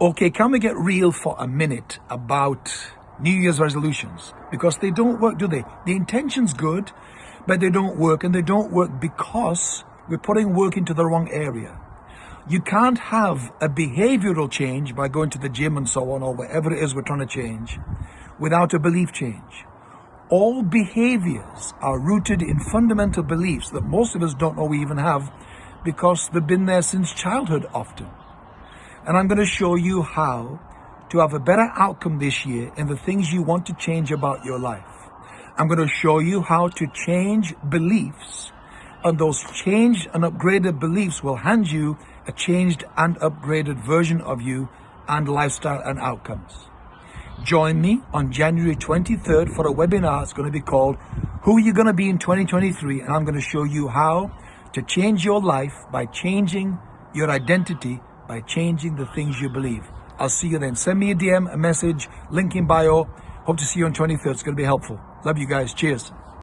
Okay, can we get real for a minute about New Year's resolutions? Because they don't work, do they? The intention's good, but they don't work, and they don't work because we're putting work into the wrong area. You can't have a behavioral change by going to the gym and so on, or whatever it is we're trying to change, without a belief change. All behaviors are rooted in fundamental beliefs that most of us don't know we even have because they've been there since childhood often. And I'm going to show you how to have a better outcome this year in the things you want to change about your life. I'm going to show you how to change beliefs and those changed and upgraded beliefs will hand you a changed and upgraded version of you and lifestyle and outcomes. Join me on January 23rd for a webinar. It's going to be called Who Are You Going to Be in 2023? And I'm going to show you how to change your life by changing your identity by changing the things you believe. I'll see you then. Send me a DM, a message, link in bio. Hope to see you on 23rd. It's going to be helpful. Love you guys. Cheers.